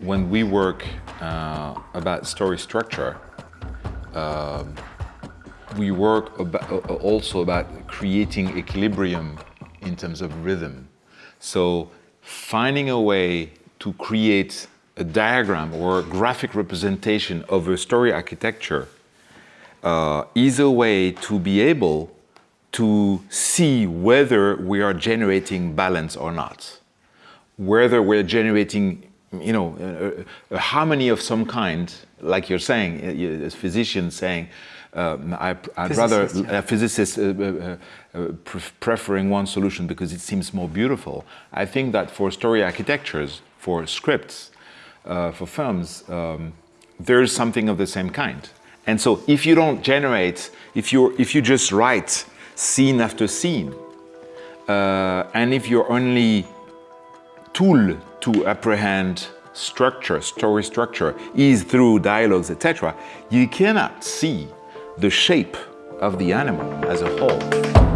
when we work uh, about story structure, um, we work about, uh, also about creating equilibrium in terms of rhythm. So finding a way to create a diagram or a graphic representation of a story architecture uh, is a way to be able to see whether we are generating balance or not, whether we're generating, you know, a, a harmony of some kind, like you're saying, as physician saying, um, I, would rather yeah. a physicist uh, uh, uh, preferring one solution because it seems more beautiful. I think that for story architectures, for scripts, uh, for films, um, there's something of the same kind. And so if you don't generate, if you if you just write scene after scene, uh, and if your only tool to apprehend structure, story structure, is through dialogues, etc., you cannot see the shape of the animal as a whole.